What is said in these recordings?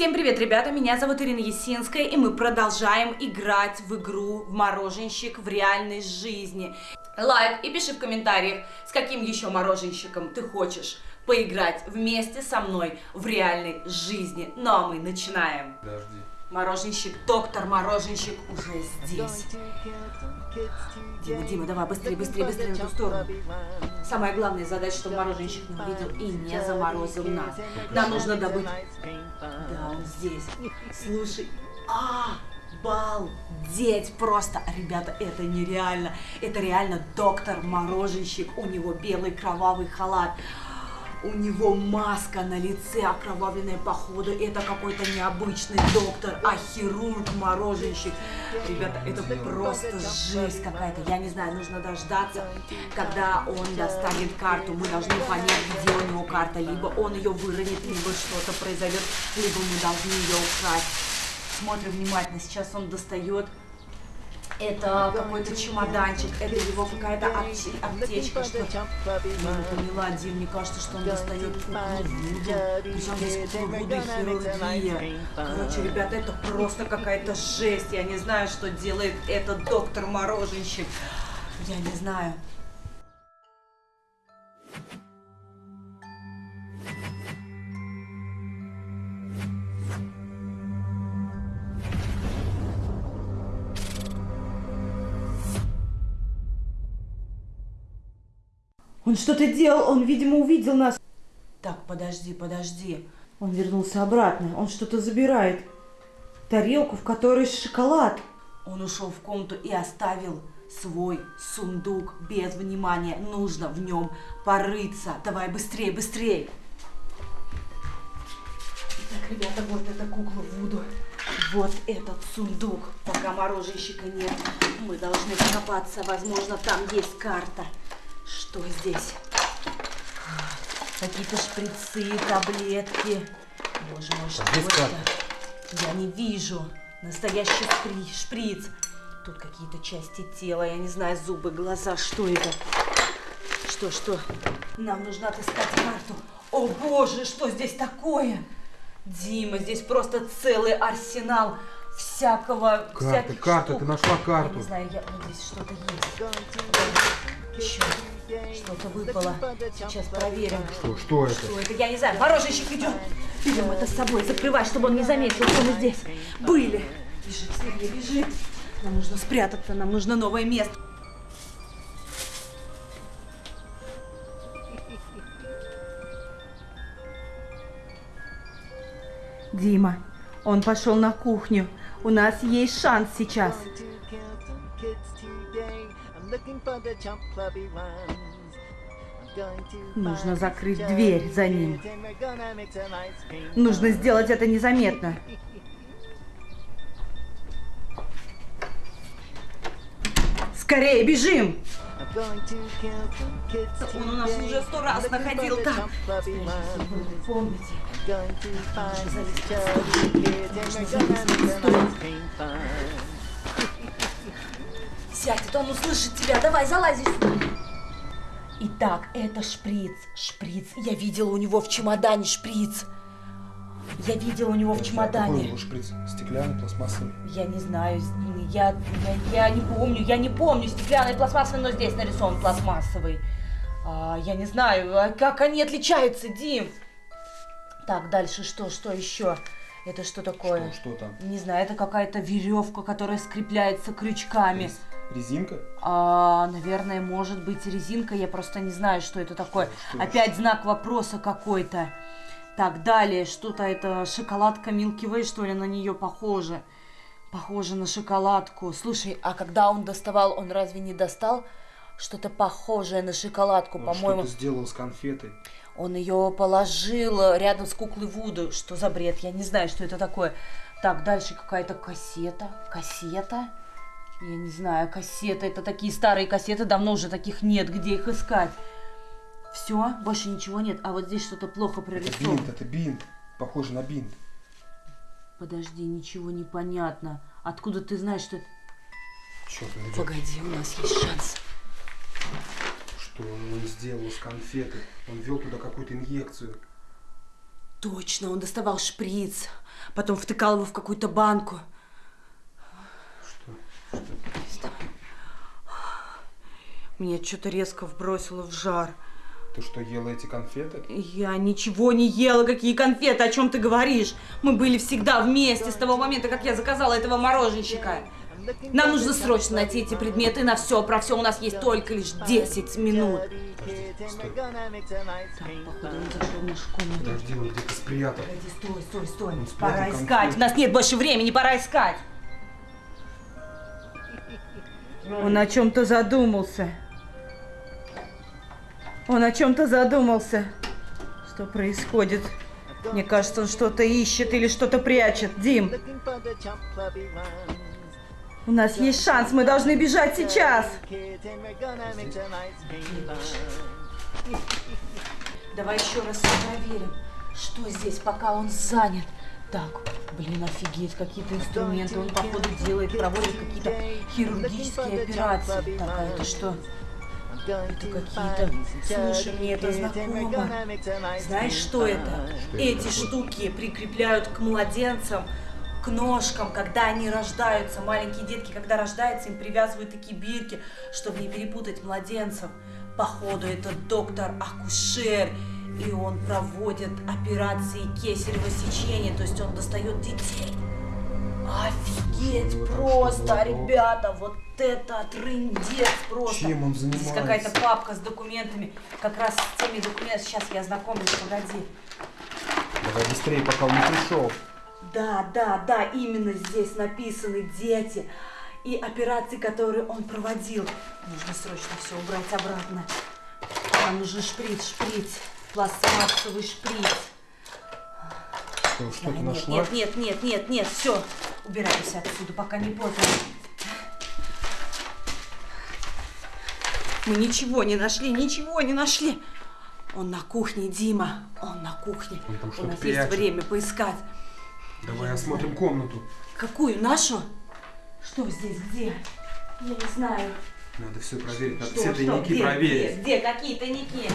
Всем привет, ребята, меня зовут Ирина Есинская, и мы продолжаем играть в игру в мороженщик в реальной жизни. Лайк и пиши в комментариях, с каким еще мороженщиком ты хочешь поиграть вместе со мной в реальной жизни. Ну а мы начинаем. Подожди. Мороженщик, доктор Мороженщик уже здесь. Дима, Дима, давай быстрее, быстрее, быстрее в эту сторону. Самая главная задача, чтобы мороженщик не увидел и не заморозил нас. Нам нужно добыть... Да, он здесь. Слушай, а, балдеть просто. Ребята, это нереально. Это реально доктор Мороженщик. У него белый кровавый халат. У него маска на лице, окровавленная походу. Это какой-то необычный доктор, а хирург, мороженщик. Ребята, это просто жесть какая-то. Я не знаю, нужно дождаться, когда он достанет карту. Мы должны понять, где у него карта. Либо он ее выронит, либо что-то произойдет, либо мы должны ее украсть. Смотрим внимательно. Сейчас он достает это какой-то чемоданчик, это его какая-то аптечка, что... Я не поняла, Дим, мне кажется, что он достает куклу причем здесь и хирургия. Короче, ребята, это просто какая-то жесть, я не знаю, что делает этот доктор-мороженщик. Я не знаю. Он что-то делал, он, видимо, увидел нас. Так, подожди, подожди. Он вернулся обратно, он что-то забирает. Тарелку, в которой шоколад. Он ушел в комнату и оставил свой сундук без внимания. Нужно в нем порыться. Давай быстрее, быстрее. Итак, ребята, вот эта кукла Вуду. Вот этот сундук. Пока мороженщика нет, мы должны покопаться. Возможно, там есть карта. Что здесь? Какие-то шприцы, таблетки. Боже мой, что Здесь это? как? Я не вижу. Настоящий шпри- шприц. Тут какие-то части тела, я не знаю, зубы, глаза. Что это? Что, что? Нам нужно отыскать карту. О боже, что здесь такое? Дима, здесь просто целый арсенал всякого... Карта, карта, штук. ты нашла Я карту. не знаю, я, вот здесь что-то есть. Еще что-то выпало. Сейчас проверим. Что, что это? Что это? Я не знаю. Мороженщик идет. Берем это с собой. Закрывай, чтобы он не заметил, что мы здесь были. Бежи, Сергей, бежи. Нам нужно спрятаться, нам нужно новое место. Дима, он пошел на кухню. У нас есть шанс сейчас. Нужно закрыть дверь за ним. Нужно сделать это незаметно. Скорее, бежим! Он у нас уже сто раз находил там. Помните? Сядет, он услышит тебя. Давай, залази сюда. Итак, это шприц. Шприц. Я видела у него в чемодане шприц. Я видела у него в Какой чемодане. был шприц? Стеклянный, пластмассовый? Я не знаю, я, я, я не помню, я не помню, стеклянный, пластмассовый, но здесь нарисован пластмассовый. А, я не знаю, а как они отличаются, Дим? Так, дальше что, что еще? Это что такое? Что, что там? Не знаю, это какая-то веревка, которая скрепляется крючками. Рез- Резинка? А, наверное, может быть резинка, я просто не знаю, что это такое. Что Опять знак вопроса какой-то. Так, далее, что-то это шоколадка Milky Way, что ли, на нее похоже. Похоже на шоколадку. Слушай, а когда он доставал, он разве не достал что-то похожее на шоколадку, по-моему? что-то сделал с конфетой. Он ее положил рядом с куклой Вуду. Что за бред? Я не знаю, что это такое. Так, дальше какая-то кассета. Кассета? Я не знаю, кассета. Это такие старые кассеты, давно уже таких нет. Где их искать? Все, больше ничего нет. А вот здесь что-то плохо Это прорисовано. бинт, это бинт. Похоже на бинт. Подожди, ничего не понятно. Откуда ты знаешь, что это... Черт. Погоди, у нас есть шанс. Что он сделал с конфеты? Он ввел туда какую-то инъекцию. Точно, он доставал шприц. Потом втыкал его в какую-то банку. Что? Что? Меня что-то резко вбросило в жар. Ты что, ела эти конфеты? Я ничего не ела, какие конфеты, о чем ты говоришь? Мы были всегда вместе с того момента, как я заказала этого мороженщика. Нам нужно срочно найти эти предметы на все, про все у нас есть только лишь 10 минут. Стой. Так, походу, он зашел в нашу комнату. Подожди, он где-то спрятал. Погоди, стой, стой, стой. Он Пора конфеты. искать. У нас нет больше времени, пора искать. Он о чем-то задумался. Он о чем-то задумался. Что происходит? Мне кажется, он что-то ищет или что-то прячет. Дим, у нас есть шанс, мы должны бежать сейчас. Давай еще раз проверим, что здесь, пока он занят. Так, блин, офигеть, какие-то инструменты он, походу, делает, проводит какие-то хирургические операции. Так, а это что? Это какие-то... Слушай, мне это знакомо. Знаешь, что это? Что это Эти такое? штуки прикрепляют к младенцам, к ножкам, когда они рождаются. Маленькие детки, когда рождаются, им привязывают такие бирки, чтобы не перепутать младенцев. Походу, это доктор-акушер, и он проводит операции кесарево сечения, то есть он достает детей. Офигеть просто, ребята, вот это трындец просто. Чем он Здесь занимается? какая-то папка с документами, как раз с теми документами, сейчас я ознакомлюсь, погоди. Давай быстрее, пока он не пришел. Да, да, да, именно здесь написаны дети и операции, которые он проводил. Нужно срочно все убрать обратно. Нам нужен шприц, шприц, пластмассовый шприц. Да, что-то нет, нашла? нет, нет, нет, нет, нет, все, убирайся отсюда, пока не поздно. Мы ничего не нашли, ничего не нашли. Он на кухне, Дима, он на кухне. Он там У нас есть прячет. время поискать. Давай осмотрим комнату. Какую? Нашу? Что здесь? Где? Я не знаю. Надо все проверить, надо Что, все что? тайники Где, проверить. Где, где? Какие тайники?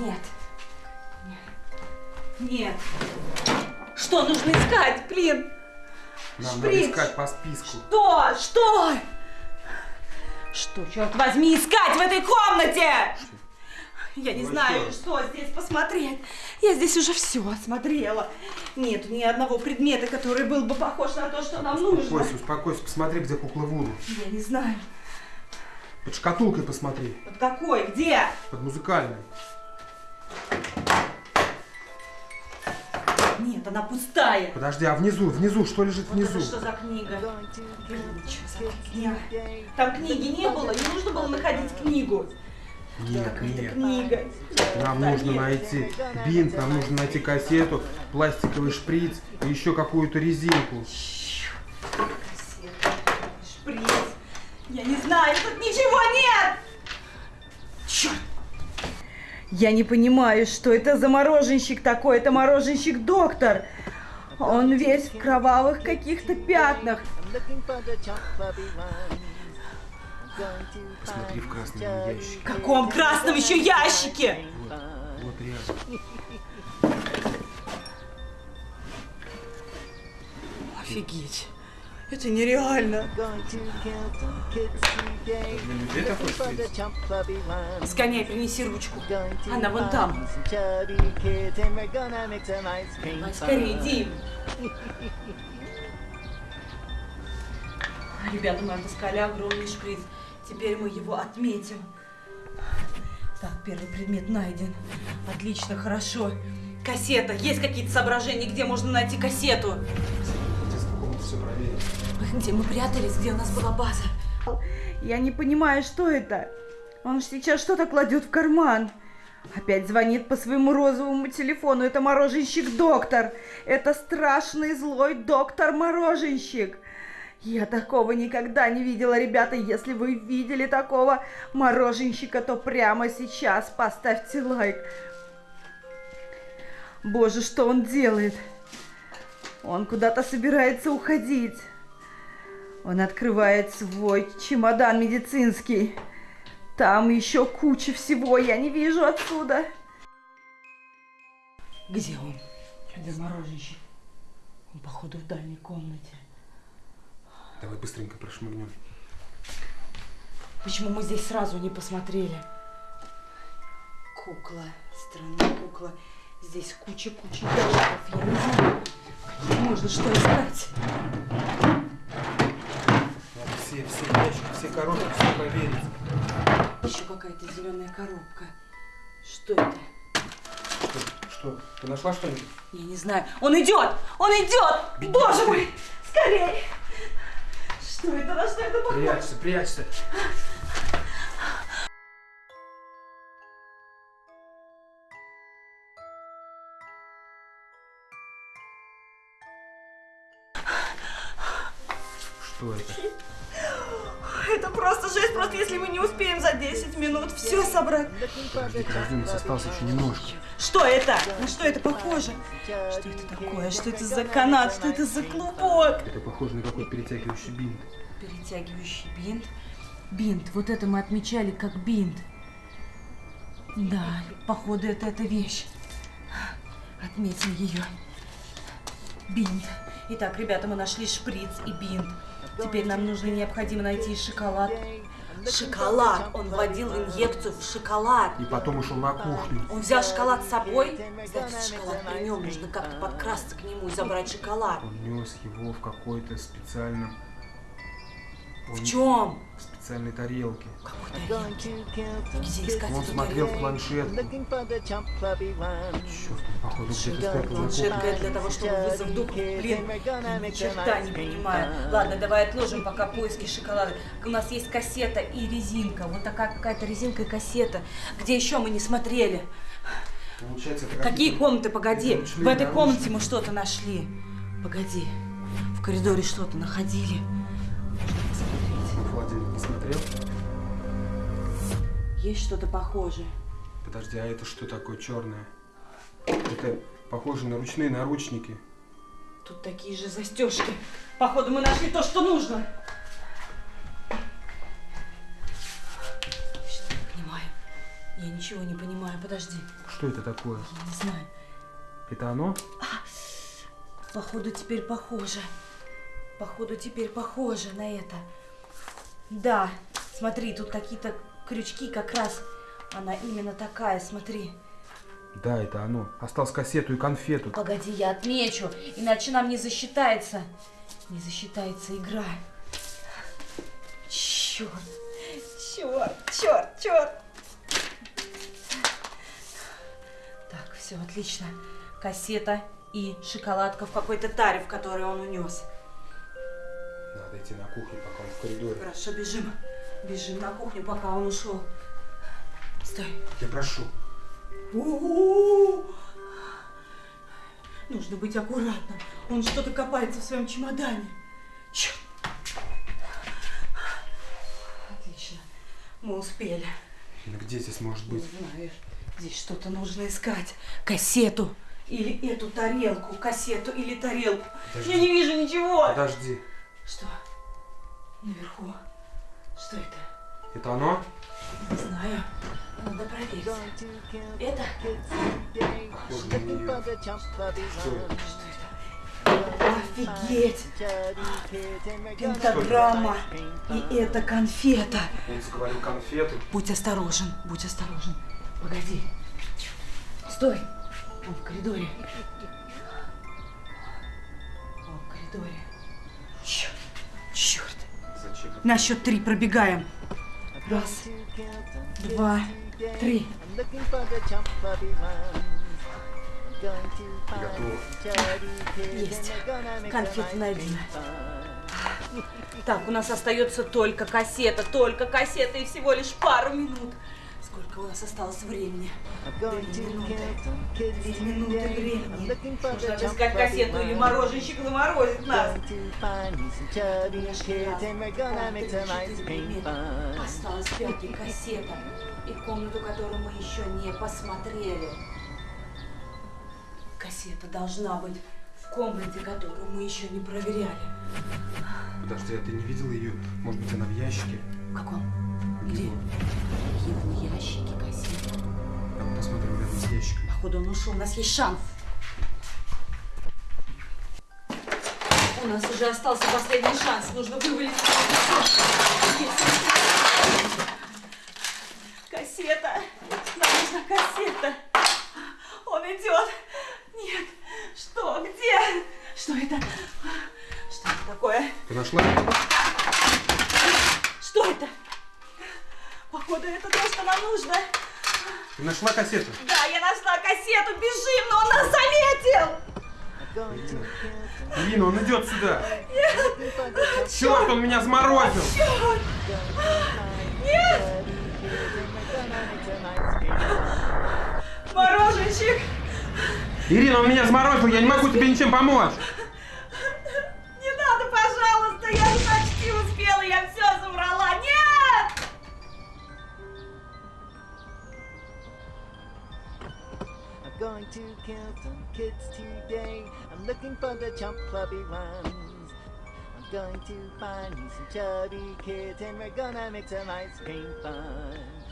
Нет. Нет. Что нужно искать, блин? Нам надо Шприц. искать по списку. Что? Что? Что, черт возьми, искать в этой комнате? Я не Ну, знаю, что? что здесь посмотреть. Я здесь уже все осмотрела. Нет ни одного предмета, который был бы похож на то, что нам нужно. Успокойся, успокойся, посмотри, где кукла Вуду. Я не знаю. Под шкатулкой посмотри, Под какой? Где? под музыкальной. Нет, она пустая. Подожди, а внизу, внизу, что лежит Вот внизу? это что за книга? Что за книга? Там книги не было, не нужно было находить книгу. Нет, нет. книга. Нам Да нужно нет. найти бинт, нам нужно найти кассету, пластиковый шприц и еще какую-то резинку. Кассета, шприц. Я не знаю, тут ничего нет! Я не понимаю, что это за мороженщик такой. Это мороженщик-доктор. Он весь в кровавых каких-то пятнах. Посмотри в красном ящике. В каком красном еще ящике? Вот рядом. Офигеть. Это нереально. Сгоняй, принеси ручку. Она вон там. Скорее, Дим. Ребята, мы отыскали огромный шприц. Теперь мы его отметим. Так, первый предмет найден. Отлично, хорошо. Кассета. Есть какие-то соображения, где можно найти кассету? Все проверить. Где мы прятались, где у нас была база? Я не понимаю, что это. Он ж сейчас что-то кладет в карман. Опять звонит по своему розовому телефону. Это мороженщик-доктор. Это страшный злой доктор-мороженщик. Я такого никогда не видела, ребята. Если вы видели такого мороженщика, то прямо сейчас поставьте лайк. Боже, что он делает? Он куда-то собирается уходить. Он открывает свой чемодан медицинский. Там еще куча всего, я не вижу отсюда. Где он? Где мороженщик? Он, походу, в дальней комнате. Давай быстренько прошмыгнем. Почему мы здесь сразу не посмотрели? Кукла, странная кукла. Здесь куча-куча диалогов. Я не знаю, можно что искать. Надо все, все ящики, все коробки, все проверить. Еще какая-то зеленая коробка. Что это? Что? Что? Ты нашла что-нибудь? Я не знаю. Он идет! Он идет! Беги Боже мой! Скорее! Что это? На что это похоже? Прячься, прячься. Что это? Это просто жесть, просто если мы не успеем за 10 минут все собрать. Подожди, подожди, у нас осталось еще немножко. Что это? На что это похоже? Что это такое? Что это за канат? Что это за клубок? Это похоже на какой-то перетягивающий бинт. Перетягивающий бинт. Бинт. Вот это мы отмечали как бинт. Да, походу это эта вещь. Отметим ее. Бинт. Итак, ребята, мы нашли шприц и бинт. Теперь нам нужно необходимо найти шоколад. Шоколад! Он вводил инъекцию в шоколад. И потом ушел на кухню. Он взял шоколад с собой. Значит, шоколад при нем. Нужно как-то подкрасться к нему и забрать шоколад. Он нес его в какой-то специальном... Он- В чем? В специальной тарелке. Он смотрел в планшетку. Черт, походу, где-то Планшетка кухне. для того, чтобы вызвать дух. Блин, черта не понимаю. Ладно, давай отложим пока поиски шоколада. У нас есть кассета и резинка. Вот такая какая-то резинка и кассета. Где еще мы не смотрели? Получается, это Какие комнаты? Погоди. В этой комнате мы что-то нашли. Погоди. В коридоре что-то находили. Есть что-то похожее. Подожди, а это что такое черное? Это похоже на ручные наручники. Тут такие же застежки. Походу, мы нашли то, что нужно. Что не понимаю? Я ничего не понимаю. Подожди. Что это такое? Я не знаю. Это оно? Походу, теперь похоже. Походу, теперь похоже на это. Да, смотри, тут какие-то крючки как раз. Она именно такая, смотри. Да, это оно. Осталось кассету и конфету. Погоди, я отмечу, иначе нам не засчитается. Не засчитается игра. Черт, черт, черт, черт. Так, все отлично. Кассета и шоколадка в какой-то таре, в которой он унес. Надо идти на кухню, пока он в коридоре. Хорошо, бежим. Бежим на кухню, пока он ушел. Стой. Я прошу. У-у-у! Нужно быть аккуратным. Он что-то копается в своем чемодане. Черт. Отлично. Мы успели. Ну где здесь может быть? Не знаю. Здесь что-то нужно искать. Кассету. Или эту тарелку. Кассету или тарелку. Подожди. Я не вижу ничего. Подожди. Что? Наверху. Что это? Это оно? Не знаю. Надо проверить. Это? Похоже на нее. Что это? Офигеть! Пентаграмма. И это конфета. Он заговорил конфету. Будь осторожен, будь осторожен. Погоди. Стой. Он в коридоре. Он в коридоре. Черт. Черт. На счет три пробегаем. Раз, два, три. Готово. Есть. Конфеты найдены. Так, у нас остается только кассета, только кассета и всего лишь пару минут. Сколько у нас осталось времени? Две минуты. Две минуты времени. Нужно отыскать кассету или мороженщик заморозит нас. Осталась пятая кассета и комнату, которую мы еще не посмотрели. Кассета должна быть в комнате, которую мы еще не проверяли. Подожди, а ты не видел ее? Может быть, она в ящике? В каком? Где? Какие ящике кассеты? Посмотрим рядом с ящиком. Походу он ушел, у нас есть шанс. У нас уже остался последний шанс. Нужно вывалить. Кассета. Нам нужна кассета. Он идет. Нет. Что? Где? Что это? Что это такое? Ты нашла? Что это? Походу, это то, что нам нужно. Ты нашла кассету? Да, я нашла кассету. Бежим, но он нас заметил. Ирина, он идет сюда. Черт, он меня заморозил. Мороженщик. Ирина, он меня заморозил, я не могу тебе ничем помочь. Kill some kids today. I'm looking for the chump clubby ones. I'm going to find me some chubby kids and we're gonna make some ice cream fun.